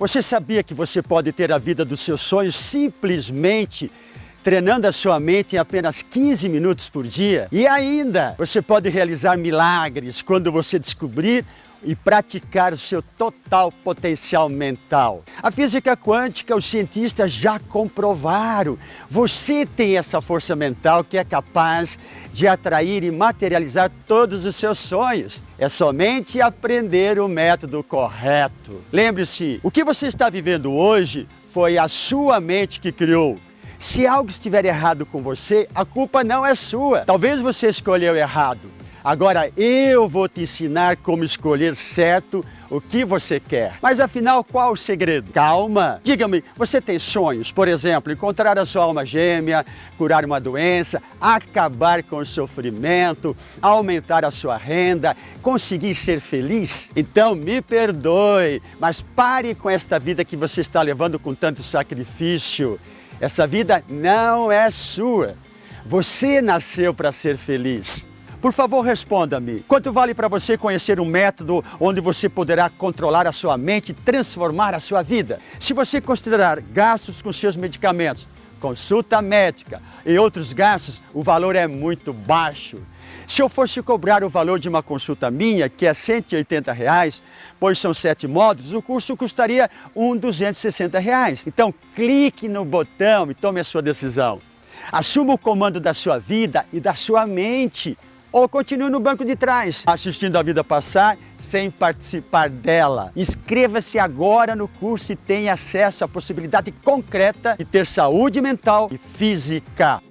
Você sabia que você pode ter a vida dos seus sonhos simplesmente treinando a sua mente em apenas 15 minutos por dia? E ainda, você pode realizar milagres quando você descobrir e praticar o seu total potencial mental. A física quântica, os cientistas já comprovaram. Você tem essa força mental que é capaz de atrair e materializar todos os seus sonhos. É somente aprender o método correto. Lembre-se, o que você está vivendo hoje foi a sua mente que criou. Se algo estiver errado com você, a culpa não é sua. Talvez você escolheu errado. Agora eu vou te ensinar como escolher certo o que você quer. Mas afinal, qual o segredo? Calma! Diga-me, você tem sonhos? Por exemplo, encontrar a sua alma gêmea, curar uma doença, acabar com o sofrimento, aumentar a sua renda, conseguir ser feliz? Então me perdoe, mas pare com esta vida que você está levando com tanto sacrifício. Essa vida não é sua. Você nasceu para ser feliz. Por favor, responda-me. Quanto vale para você conhecer um método onde você poderá controlar a sua mente e transformar a sua vida? Se você considerar gastos com seus medicamentos, consulta médica e outros gastos, o valor é muito baixo. Se eu fosse cobrar o valor de uma consulta minha, que é 180 reais, pois são sete módulos, o curso custaria um 260 reais. Então clique no botão e tome a sua decisão. Assuma o comando da sua vida e da sua mente ou continue no banco de trás, assistindo a vida passar sem participar dela. Inscreva-se agora no curso e tenha acesso à possibilidade concreta de ter saúde mental e física.